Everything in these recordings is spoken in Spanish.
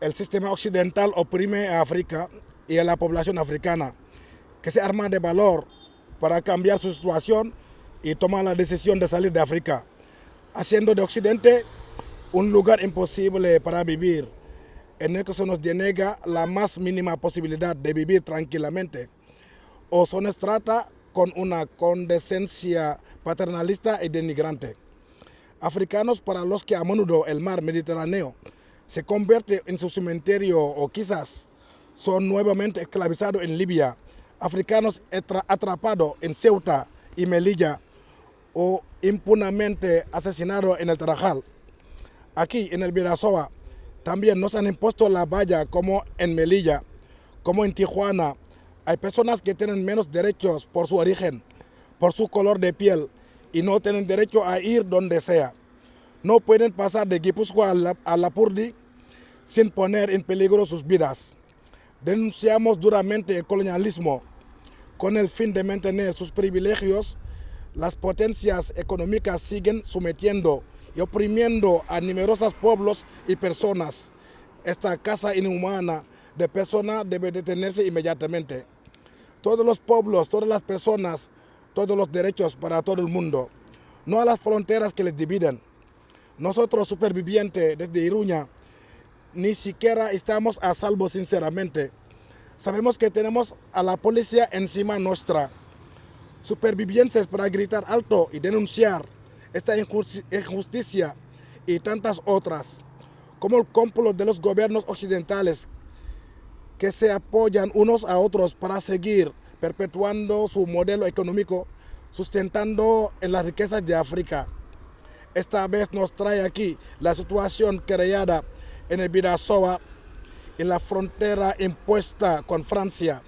el sistema occidental oprime a África y a la población africana, que se arma de valor para cambiar su situación y toma la decisión de salir de África, haciendo de Occidente un lugar imposible para vivir, en el que se nos denega la más mínima posibilidad de vivir tranquilamente, o se nos trata con una condescencia paternalista y denigrante. Africanos para los que a menudo el mar Mediterráneo se convierte en su cementerio o quizás son nuevamente esclavizados en Libia, africanos atrapados en Ceuta y Melilla o impunemente asesinados en el Tarajal. Aquí en el Virasoa también nos han impuesto la valla como en Melilla, como en Tijuana. Hay personas que tienen menos derechos por su origen, por su color de piel y no tienen derecho a ir donde sea. No pueden pasar de Guipúzcoa a, la, Purdi sin poner en peligro sus vidas. Denunciamos duramente el colonialismo con el fin de mantener sus privilegios. Las potencias económicas siguen sometiendo y oprimiendo a numerosos pueblos y personas. Esta casa inhumana de personas debe detenerse inmediatamente. Todos los pueblos, todas las personas, todos los derechos para todo el mundo, no a las fronteras que les dividen. Nosotros supervivientes desde Iruña ni siquiera estamos a salvo sinceramente. Sabemos que tenemos a la policía encima nuestra. Supervivientes para gritar alto y denunciar esta injusticia y tantas otras, como el complot de los gobiernos occidentales que se apoyan unos a otros para seguir perpetuando su modelo económico, sustentando en las riquezas de África. Esta vez nos trae aquí la situación creada en el Bidasoa, en la frontera impuesta con Francia.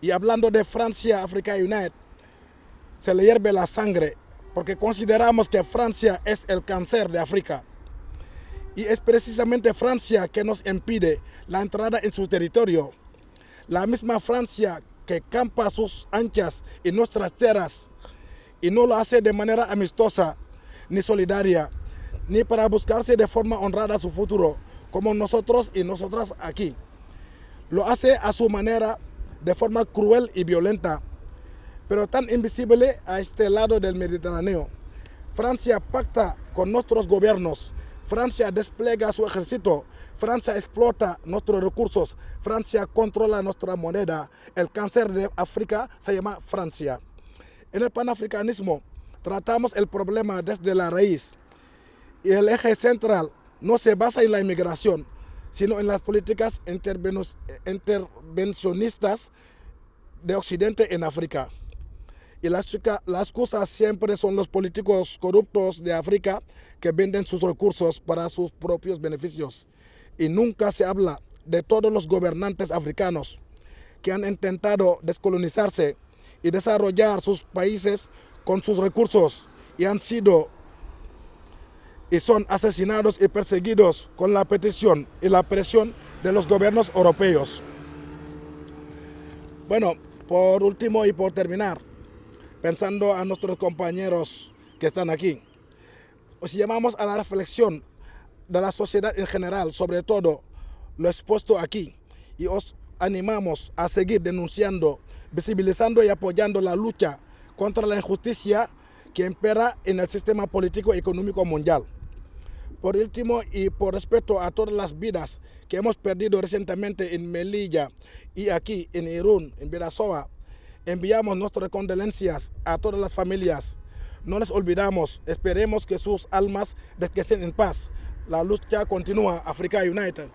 Y hablando de Francia, Africa United, se le hierve la sangre porque consideramos que Francia es el cáncer de África. Y es precisamente Francia que nos impide la entrada en su territorio. La misma Francia que campa sus anchas en nuestras tierras y no lo hace de manera amistosa ni solidaria, ni para buscarse de forma honrada su futuro, como nosotros y nosotras aquí. Lo hace a su manera, de forma cruel y violenta, pero tan invisible a este lado del Mediterráneo. Francia pacta con nuestros gobiernos, Francia despliega su ejército, Francia explota nuestros recursos, Francia controla nuestra moneda. El cáncer de África se llama Francia. En el panafricanismo tratamos el problema desde la raíz y el eje central no se basa en la inmigración, sino en las políticas intervencionistas de Occidente en África. Y las, las cosas siempre son los políticos corruptos de África que venden sus recursos para sus propios beneficios. Y nunca se habla de todos los gobernantes africanos que han intentado descolonizarse y desarrollar sus países con sus recursos y han sido y son asesinados y perseguidos con la petición y la presión de los gobiernos europeos. Bueno, por último y por terminar, pensando a nuestros compañeros que están aquí, os llamamos a la reflexión de la sociedad en general, sobre todo lo expuesto aquí, y os animamos a seguir denunciando, visibilizando y apoyando la lucha contra la injusticia que impera en el sistema político y económico mundial. Por último, y por respeto a todas las vidas que hemos perdido recientemente en Melilla y aquí en Irún, en Virasoa, enviamos nuestras condolencias a todas las familias. No les olvidamos, esperemos que sus almas descansen en paz. La lucha continúa, Africa United.